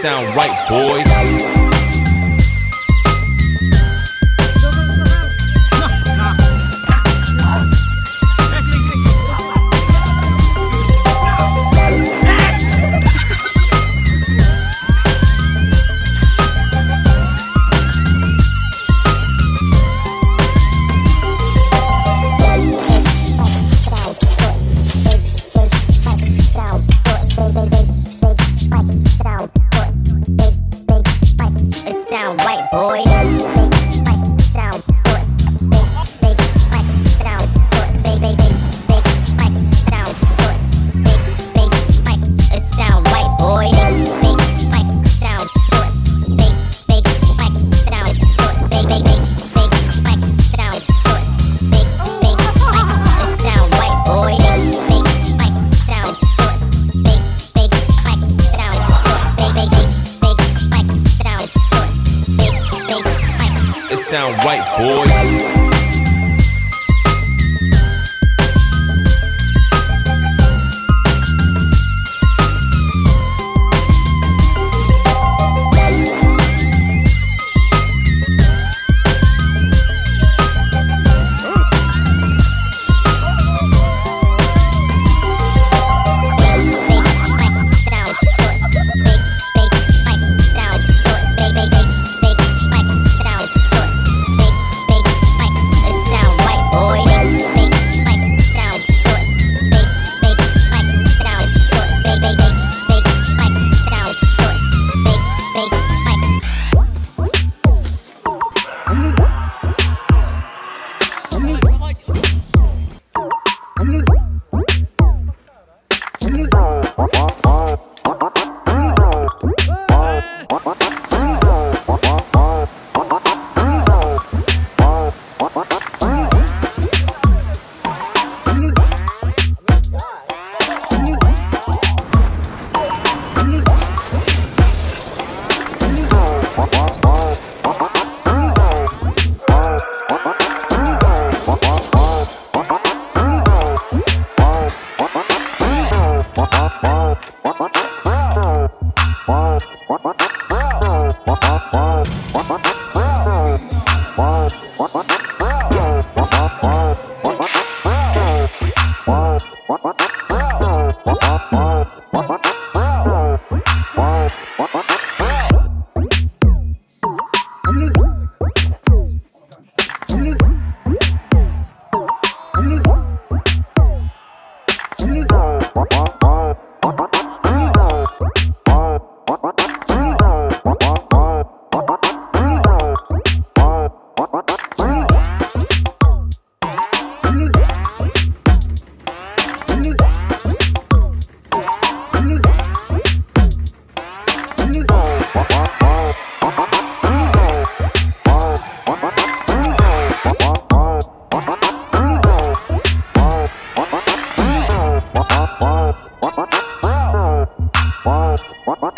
sound right, boys. Sound right, boys. what? Let's. What?